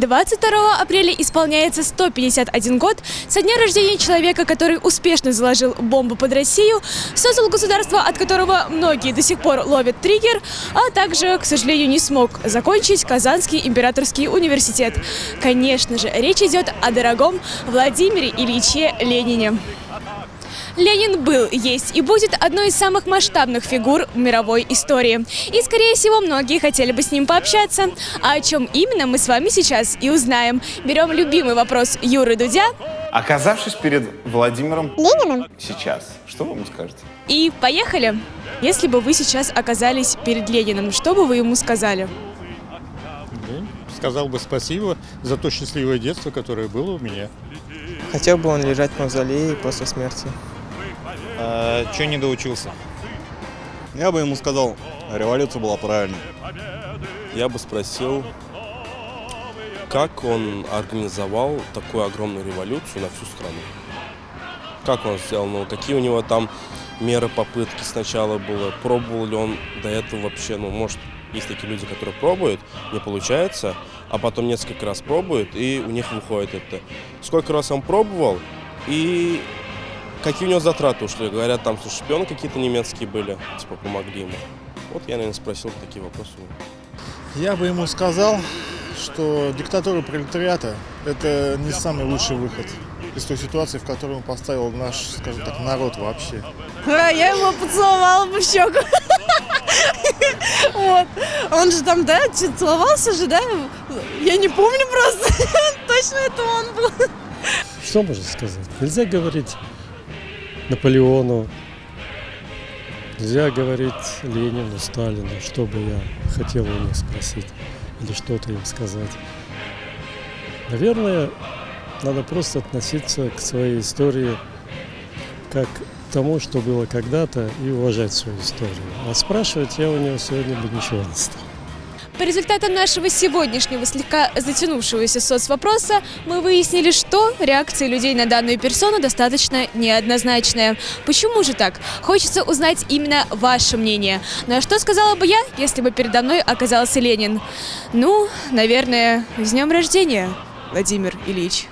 22 апреля исполняется 151 год со дня рождения человека, который успешно заложил бомбу под Россию, создал государство, от которого многие до сих пор ловят триггер, а также, к сожалению, не смог закончить Казанский императорский университет. Конечно же, речь идет о дорогом Владимире Ильиче Ленине. Ленин был, есть и будет одной из самых масштабных фигур в мировой истории. И, скорее всего, многие хотели бы с ним пообщаться. А о чем именно мы с вами сейчас и узнаем. Берем любимый вопрос Юры Дудя. Оказавшись перед Владимиром Лениным? сейчас, что вы ему скажете? И поехали! Если бы вы сейчас оказались перед Лениным, что бы вы ему сказали? Да, Сказал бы спасибо за то счастливое детство, которое было у меня. Хотел бы он лежать в мавзолее после смерти. Че не доучился? Я бы ему сказал, революция была правильной. Я бы спросил, как он организовал такую огромную революцию на всю страну? Как он сделал? Ну, какие у него там меры попытки сначала было? Пробовал ли он до этого вообще? Ну, может, есть такие люди, которые пробуют, не получается, а потом несколько раз пробуют, и у них выходит это. Сколько раз он пробовал, и какие у него затраты ушли? Говорят, там что, шпионы какие-то немецкие были, типа помогли ему. Вот я, наверное, спросил такие вопросы. Я бы ему сказал, что диктатура пролетариата – это не самый лучший выход из той ситуации, в которую поставил наш, скажем так, народ вообще. А, я его поцеловала бы в щеку. Вот. Он же там, да, целовался же, да? Я не помню просто. Точно это он был. Что можно сказать? Нельзя говорить Наполеону, нельзя говорить Ленину, Сталину, что бы я хотел у них спросить или что-то им сказать. Наверное, надо просто относиться к своей истории как тому, что было когда-то, и уважать свою историю. А спрашивать я у него сегодня бы ничего не стал. По результатам нашего сегодняшнего слегка затянувшегося соцвопроса мы выяснили, что реакция людей на данную персону достаточно неоднозначная. Почему же так? Хочется узнать именно ваше мнение. Ну а что сказала бы я, если бы передо мной оказался Ленин? Ну, наверное, с днем рождения, Владимир Ильич.